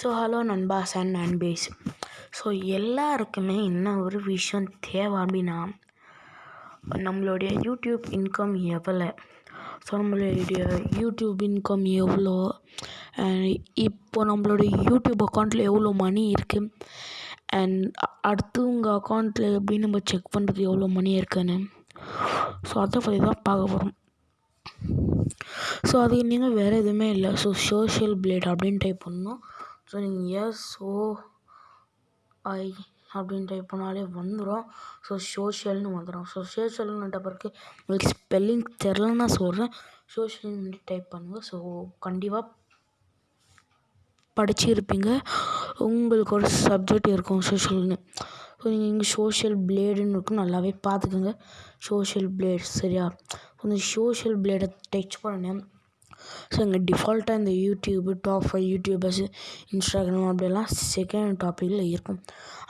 So hello நண்பாஸ் and நண்பேஸ். So எல்லாருக்குமே என்ன ஒரு விஷயம் தேவை அப்படின்னா நம்மளுடைய யூடியூப் இன்கம் எவ்வளோ ஸோ நம்மளுடைய யூடியூப் இன்கம் எவ்வளோ அண்ட் இப்போ நம்மளுடைய யூடியூப் அக்கௌண்ட்டில் எவ்வளோ மணி இருக்குது அண்ட் அடுத்து உங்கள் அக்கௌண்ட்டில் எப்படி நம்ம செக் பண்ணுறது எவ்வளோ மணி இருக்குன்னு? ஸோ அதை பற்றி தான் பார்க்க போகிறோம் ஸோ அது நீங்கள் வேறு எதுவுமே இல்லை. ஸோ சோஷியல் பிளேட் அப்படின்னு டைப் பண்ணணும். ஸோ நீங்கள் எஸ் ஓ ஐ அப்படின்னு டைப் பண்ணாலே வந்துடும் ஸோ சோஷியல்னு வந்துடும் ஸோ சோஷியல்னுட்ட பிறகு உங்களுக்கு ஸ்பெல்லிங் தெரிலன்னு நான் சொல்கிறேன் சோஷியல்னு டைப் பண்ணுங்கள் ஸோ கண்டிப்பாக படிச்சிருப்பீங்க. உங்களுக்கு ஒரு சப்ஜெக்ட் இருக்கும் சோஷியல்னு ஸோ நீங்கள் இங்கே சோஷியல் பிளேடுன்னு இருக்கும். நல்லாவே பார்த்துக்கோங்க. சோஷியல் பிளேட் சரியா? கொஞ்சம் சோஷியல் பிளேடை டச் பண்ணேன் ஸோ இங்கே டிஃபால்ட்டாக இந்த YouTube top five YouTubers Instagram அப்படியெல்லாம் செகண்ட் டாப்பிக்கில் இருக்கும்.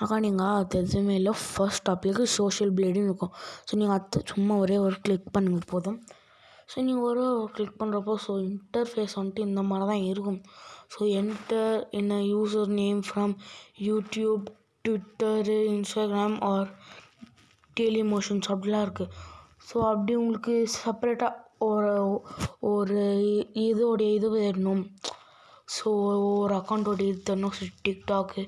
அக்கா நீங்கள் அது எதுவுமே இல்லை. ஃபர்ஸ்ட் டாப்பிக்கு சோஷியல் பிளேடுன்னு இருக்கும். ஸோ நீங்கள் அது சும்மா ஒரே ஒரு கிளிக் பண்ணுங்கள் போதும். ஸோ நீங்கள் ஒரு கிளிக் பண்ணுறப்போ ஸோ இன்டர்ஃபேஸ் வந்துட்டு இந்த மாதிரி தான் இருக்கும். ஸோ என்டர் என்ன user name from YouTube Twitter Instagram or Dailymotions அப்படிலாம் இருக்குது ஸோ அப்படி உங்களுக்கு செப்பரேட்டாக ஒரு ஒரு இதோடைய இது வேணும். ஸோ ஒரு அக்கௌண்ட்டோடைய இது தரணும் so TikTok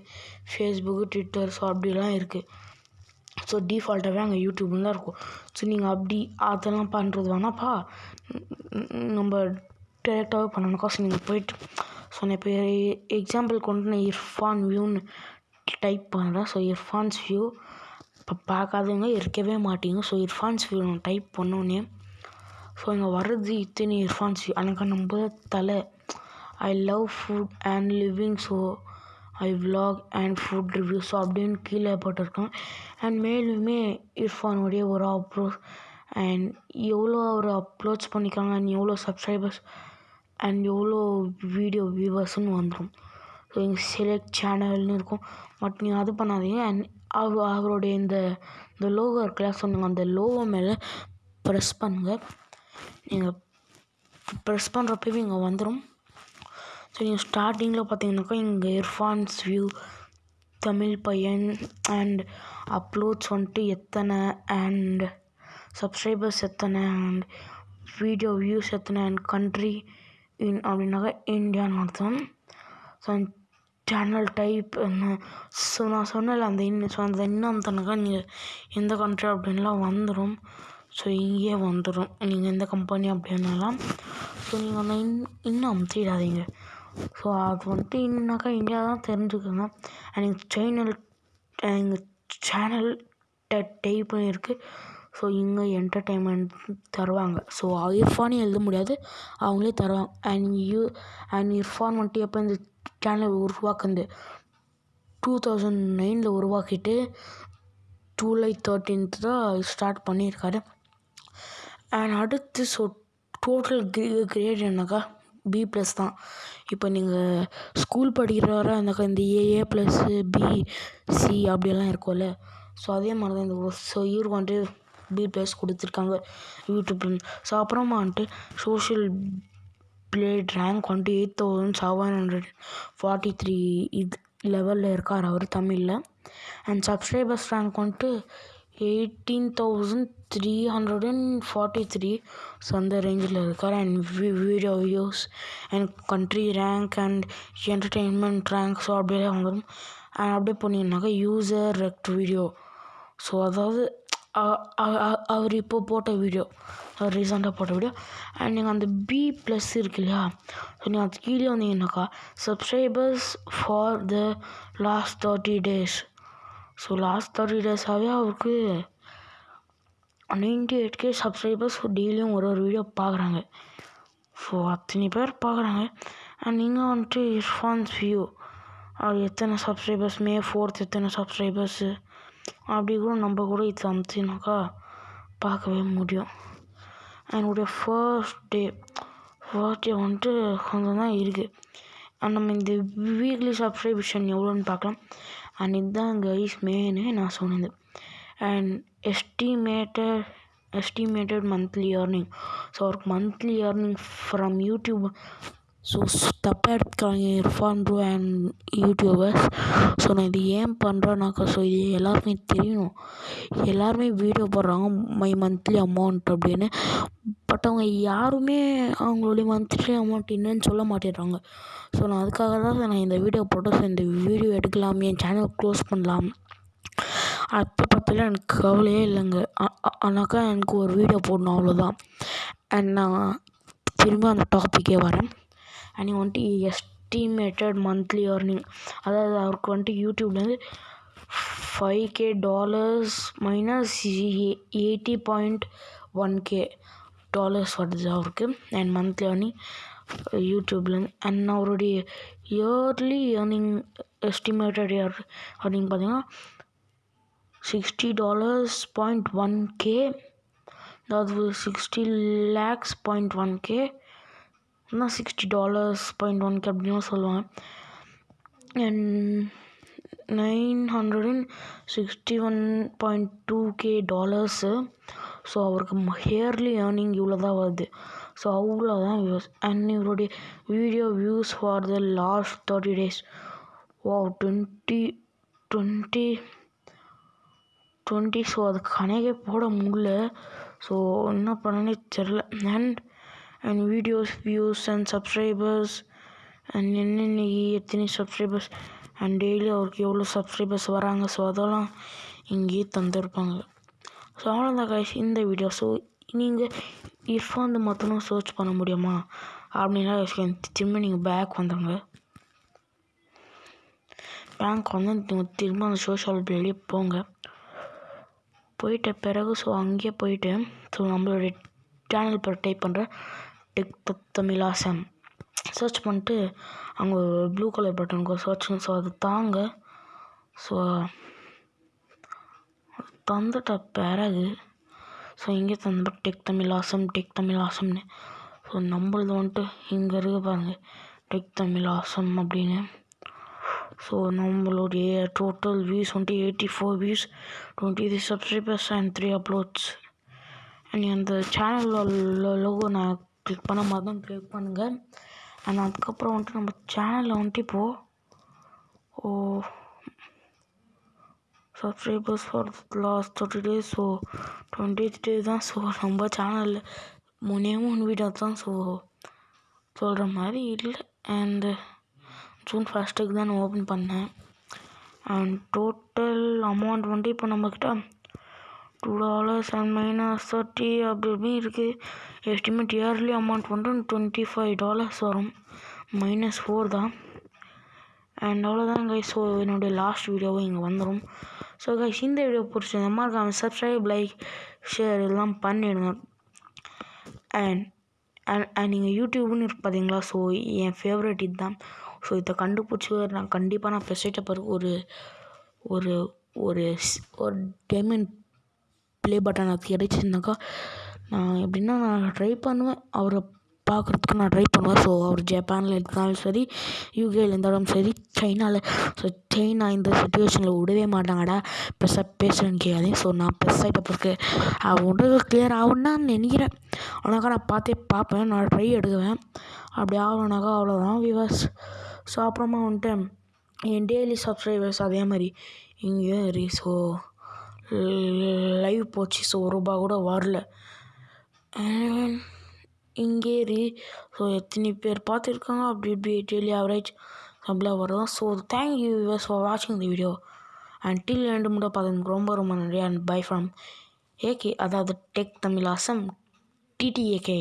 Facebook Twitter so அப்படிலாம் இருக்குது ஸோ டிஃபால்ட்டாகவே அங்கே யூடியூப்னு தான் இருக்கும். ஸோ நீங்கள் அப்படி அதெல்லாம் பண்ணுறது வேணாப்பா. நம்ம டேரெக்டாகவே பண்ணணுக்கா ஸோ நீங்கள் போயிட்டு ஸோ நான் இப்போ எக்ஸாம்பிள் கொண்டு நான் இர்ஃபான் வியூன்னு டைப் பண்ணுறேன் ஸோ இர்ஃபான்ஸ் வியூ இப்போ பார்க்காதவங்க இருக்கவே மாட்டீங்க. ஸோ இர்ஃபான்ஸ் வியூ நான் டைப் பண்ணோன்னே ஸோ இங்கே வர்றது இத்தனை இர்ஃபான்ஸ் எனக்கு நம்ப தலை. I love food and living so I vlog and food review so அப்படின்னு கீழே போட்டிருக்கேன். அண்ட் மேலுமே இர்ஃபானுடைய ஒரு அப்ரோச் அண்ட் எவ்வளோ அவர் அப்ரோச் பண்ணிக்காங்க அண்ட் எவ்வளோ சப்ஸ்கிரைபர்ஸ் அண்ட் எவ்வளோ வீடியோ வியூவர்ஸ்னு வந்துடும் ஸோ எங்கள் செலக்ட் சேனல்னு இருக்கும். பட் நீங்கள் அது பண்ணாதீங்க. அண்ட் அவர் அவருடைய இந்த இந்த லோகோ இருக்குல்ல ஸோ நீங்கள் அந்த லோகோ மேலே ப்ரெஸ் பண்ணுங்கள் நீங்கள் ப்ரெஸ் பண்ணுறப்பவே இங்கே வந்துடும் ஸோ நீங்கள் ஸ்டார்டிங்கில் பார்த்தீங்கன்னாக்கா இங்கே இர்ஃபான்ஸ் வியூ தமிழ் பையன் அண்ட் அப்லோட்ஸ் வந்துட்டு எத்தனை அண்ட் சப்ஸ்கிரைபர்ஸ் எத்தனை அண்ட் வீடியோ வியூஸ் எத்தனை அண்ட் கண்ட்ரி இன் அப்படின்னாக்கா இந்தியான்னு அர்த்தம். ஸோ சேனல் டைப் என்ன? ஸோ நான் சொன்னல அந்த இன் ஸோ அந்த இன்னும் தனக்கா நீங்கள் எந்த கண்ட்ரி அப்படின்லாம் வந்துடும் ஸோ இங்கேயே வந்துடும் நீங்கள் எந்த கம்பெனி அப்படின்னாலாம் ஸோ நீங்கள் அந்த இன் இன்னும் அமுத்திடாதீங்க. ஸோ அது வந்துட்டு இன்னுனாக்கா இந்தியா தான் தெரிஞ்சுக்கோங்க அண்ட் எங்கள் சேனல் எங்கள் சேனல் டைப் பண்ணியிருக்கு ஸோ இங்கே என்டர்டெயின்மெண்ட் தருவாங்க. ஸோ இர்ஃபானே எழுத முடியாது. அவங்களே தருவாங்க. அண்ட் யூ அண்ட் இர்ஃபான் வந்துட்டு எப்போ இந்த சேனல் உருவாக்குந்து டூ தௌசண்ட் நைனில் உருவாக்கிட்டு ஜூலை தேர்ட்டீன்த் தான் ஸ்டார்ட் பண்ணியிருக்காரு. அண்ட் அடுத்து ஸோ டோட்டல் கிரே கிரேட் என்னக்கா? பி ப்ளஸ் தான். இப்போ நீங்கள் ஸ்கூல் படிக்கிறவரை இருந்தாக்கா இந்த ஏஏ ப்ளஸ்ஸு பி சி அப்படியெல்லாம் இருக்கும்ல. ஸோ அதே மாதிரி தான் இந்த ஸோ இவருக்கு வந்துட்டு பி ப்ளஸ் கொடுத்துருக்காங்க யூடியூப்லேருந்து ஸோ அப்புறமா வந்துட்டு சோஷியல் பிளேட் ரேங்க் வந்துட்டு eight thousand seven hundred forty three இது லெவலில் இருக்கார் அவர் தமிழில். அண்ட் சப்ஸ்கிரைபர்ஸ் ரேங்க் வந்துட்டு eighteen thousand three hundred and forty three so அந்த ரேஞ்சில் இருக்கார் and video views and country rank and entertainment rank so அப்படியே வந்துடும் அண்ட் அப்படியே போனீங்கன்னாக்கா யூசர் ரெக்ட் வீடியோ ஸோ அதாவது அவர் இப்போ போட்ட வீடியோ அவர் ரீசெண்டாக போட்ட வீடியோ அண்ட் நீங்கள் அந்த பி ப்ளஸ் இருக்கு இல்லையா? ஸோ நீங்கள் அது கீழே வந்தீங்கன்னாக்கா subscribers for the last thirty days so last thirty டேஸாகவே அவருக்கு நைன்டி எயிட் கே சப்ஸ்கிரைபர்ஸ் டெய்லியும் ஒரு ஒரு வீடியோ பார்க்குறாங்க ஸோ அத்தனை பேர் பார்க்குறாங்க அண்ட் நீங்கள் வந்துட்டு இர்ஃபான்ஸ் வியூ அவர் எத்தனை சப்ஸ்கிரைபர்ஸ் மே ஃபோர்த் எத்தனை சப்ஸ்கிரைபர்ஸு அப்படி கூட நம்ம கூட இது அமுத்தினாக்கா பார்க்கவே முடியும். என்னுடைய ஃபர்ஸ்ட் டே ஃபர்ஸ்ட் டே வந்துட்டு கொஞ்சம் தான் இருக்குது அண்ட் நம்ம இந்த வீக்லி சப்ஸ்கிரிப்ஷன் எவ்வளோன்னு பார்க்கலாம். அண்ட் இதுதான் கைஸ் மெயினு நான் சொன்னது. And estimated estimated monthly earning so அவருக்கு monthly earning from YouTube so தப்பாக எடுத்துக்கிறாங்க Irfan bro and YouTubers so நான் இது ஏன் பண்ணுறேன்னாக்கா ஸோ இது எல்லாருக்குமே தெரியணும். எல்லாருமே வீடியோ போடுறாங்க மை மந்த்லி அமௌண்ட் அப்படின்னு. பட் அவங்க யாருமே அவங்களுடைய மந்த்லி அமௌண்ட் என்னன்னு சொல்ல மாட்டேறாங்க ஸோ நான் அதுக்காக தான் நான் இந்த வீடியோ போட்டேன். ஸோ இந்த வீடியோ எடுக்கலாம் என் சேனல் க்ளோஸ் பண்ணலாம். அப்போ பற்றிலாம் எனக்கு கவலையே இல்லைங்க. ஆனாக்கா எனக்கு ஒரு வீடியோ போடணும் அவ்வளோதான் அண்ட் நான் திரும்ப அந்த டாப்பிக்கே வரேன். அண்ட் வந்துட்டு எஸ்டிமேட்டட் மந்த்லி ஏர்னிங் அதாவது அவருக்கு வந்துட்டு யூடியூப்லேருந்து five K dollars minus eighty point one K dollars வருது அவருக்கு அண்ட் மந்த்லி ஏர்னிங் யூடியூப்லேருந்து அண்ட் அவருடைய yearly earning estimated year earning பார்த்தீங்கன்னா sixty dollars point one K அதாவது sixty lakhs point one K என்ன sixty dollars point one K அப்படின்னு சொல்லுவாங்க and nine hundred and sixty one point two K dollars so அவருக்கு yearly earning இவ்வளோ தான் வருது. So அவ்வளோதான் வியூஸ் அண்ட் இவருடைய video views for the last thirty days O twenty twenty twenty so அது கணக்கே போட முடியல. ஸோ என்ன பண்ணனே தெரில and and videos views and subscribers and என்னென்ன எத்தனை சப்ஸ்கிரைபர்ஸ் அண்ட் டெய்லி அவருக்கு எவ்வளோ சப்ஸ்கிரைபர்ஸ் வராங்க? ஸோ அதெல்லாம் இங்கேயே தந்திருப்பாங்க. ஸோ அவ்வளோதான் கைஸ் இந்த வீடியோ ஸோ நீங்கள் இர்ஃபான் மட்டும் சர்ச் பண்ண முடியுமா? அப்படின்னா திரும்ப நீங்கள் பேக் வந்துடுங்க பேங்க் வந்து நீங்கள் திரும்ப அந்த சோஷியல் மீடியாலேயே போங்க. போயிட்ட பிறகு ஸோ அங்கேயே போயிட்டு ஸோ நம்மளோட சேனல் பேர் டைப் பண்ணுற டெக் தமிழாசம் சர்ச் பண்ணிட்டு அங்கே ஒரு ப்ளூ கலர் பட்டனுக்கு சர்ச் ஸோ அது தாங்க. ஸோ தந்துட்ட பிறகு ஸோ இங்கே தந்து tech Tamil awesome tech Tamil ஆசம்னு so நம்மளது வந்துட்டு இங்கே இருக்க பாருங்க. டெக் தமிழ் ஆசம் அப்படின்னு. ஸோ நம்மளுடைய டோட்டல் வியூஸ் வந்துட்டு eighty four views twenty three subscribers and three uploads and அந்த சேனல் லோகோ நான் கிளிக் பண்ண மாதிரி தான் கிளிக் பண்ணுங்கள் அண்ட் அதுக்கப்புறம் வந்துட்டு நம்ம சேனலில் வந்துட்டு இப்போது O subscribers for last thirty days so twenty days தான் ஸோ நம்ம சேனலில் மூணே மூணு வீடியோ தான் ஸோ சொல்கிற மாதிரி இல்லை. அண்டு ஜூன் ஃபஸ்ட்டுக்கு தான் நான் ஓப்பன் பண்ணேன். அண்ட் டோட்டல் அமௌண்ட் வந்துட்டு இப்போ நம்மக்கிட்ட டாலர்ஸ் அண்ட் மைனஸ் தேர்ட்டி அப்படி இப்படி இருக்குது எஸ்டிமேட் இயர்லி அமௌண்ட் பண்ணுறோம் டுவெண்ட்டி ஃபைவ் டாலர்ஸ் வரும். மைனஸ் ஃபோர் தான். அண்ட் அவ்வளோதான் கைஸ் ஸோ என்னுடைய லாஸ்ட் வீடியோவும் இங்கே வந்துடும் ஸோ கைஸ் இந்த வீடியோ பிடிச்சிருந்த மறக்காம சப்ஸ்கிரைப் லைக் ஷேர் இதெல்லாம் பண்ணிடுங்க. அண்ட் அண்ட் அண்ட் நீங்கள் யூடியூப்னு இருக்கு பார்த்தீங்களா ஸோ என் ஃபேவரட் இதுதான். ஸோ இதை கண்டுபிடிச்சி நான் கண்டிப்பாக நான் பெஸ்ட்டை பிறகு ஒரு ஒரு ஒரு ஒரு டைமண்ட் ப்ளே பட்டன் அது கிடைச்சிருந்தாக்கா நான் எப்படின்னா நான் ட்ரை பண்ணுவேன். அவரை பார்க்குறதுக்கு நான் ட்ரை பண்ணுவேன். ஸோ அவர் ஜப்பானில் இருந்தாலும் சரி யூகேயில் இருந்தாலும் சரி சைனாவில் ஸோ சைனா இந்த சுச்சுவேஷனில் விடவே மாட்டாங்கடா. பெருசாக பேசுகிறேன்னு கேட்காதே ஸோ நான் பெருசாகிட்ட பிறகு அவன் கிளியர் ஆகும்னு நான் நினைக்கிறேன். ஆனாக்கா நான் பார்த்தே பார்ப்பேன். நான் ட்ரை எடுக்குவேன். அப்படி ஆகணுனாக்கா அவ்வளோதான் விவர்ஸ் ஸோ அப்புறமா வந்துட்டு என் டெய்லி சப்ஸ்கிரைபர்ஸ் அதே மாதிரி. இங்கேயும் ஸோ லைவ் போச்சு ஸோ ஒரு ரூபா கூட வரல. இங்கே ஸோ எத்தனை பேர் பார்த்துருக்காங்க? அப்படி இப்படி டெய்லி ஆவரேஜ் அப்படிலாம் வரும் ஸோ தேங்க்யூ யூஸ் ஃபார் வாட்சிங் தி வீடியோ அண்ட் டில் ரெண்டு முறை பார்த்ததுக்கு ரொம்ப ரொம்ப நன்றி. அண்ட் பை ஃப்ரம் ஏகே அதாவது டெக் தமிழ் அசம் டிடிஏகே